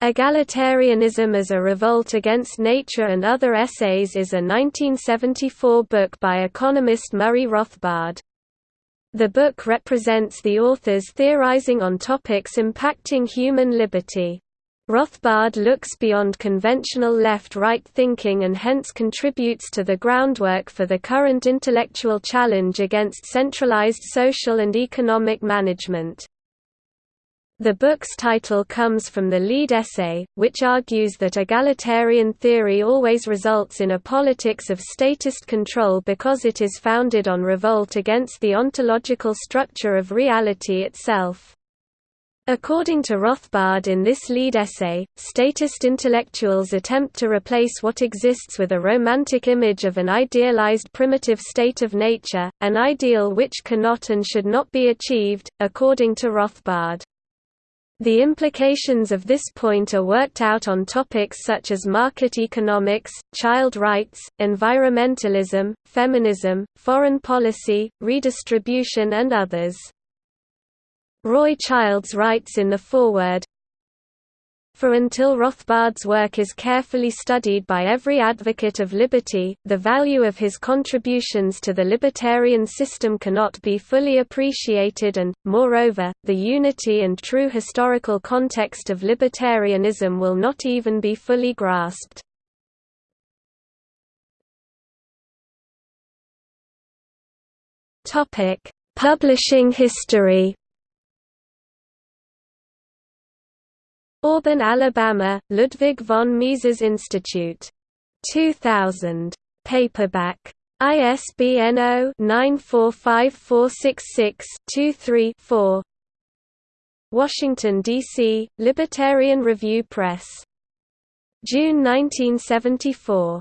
Egalitarianism as a Revolt Against Nature and Other Essays is a 1974 book by economist Murray Rothbard. The book represents the authors theorizing on topics impacting human liberty. Rothbard looks beyond conventional left-right thinking and hence contributes to the groundwork for the current intellectual challenge against centralized social and economic management. The book's title comes from the lead essay, which argues that egalitarian theory always results in a politics of statist control because it is founded on revolt against the ontological structure of reality itself. According to Rothbard in this lead essay, statist intellectuals attempt to replace what exists with a romantic image of an idealized primitive state of nature, an ideal which cannot and should not be achieved, according to Rothbard. The implications of this point are worked out on topics such as market economics, child rights, environmentalism, feminism, foreign policy, redistribution and others. Roy Childs writes in the foreword, for until Rothbard's work is carefully studied by every advocate of liberty, the value of his contributions to the libertarian system cannot be fully appreciated and, moreover, the unity and true historical context of libertarianism will not even be fully grasped. Publishing history Auburn, Alabama, Ludwig von Mises Institute. 2000. Paperback. ISBN 0-945466-23-4 Washington, D.C., Libertarian Review Press. June 1974.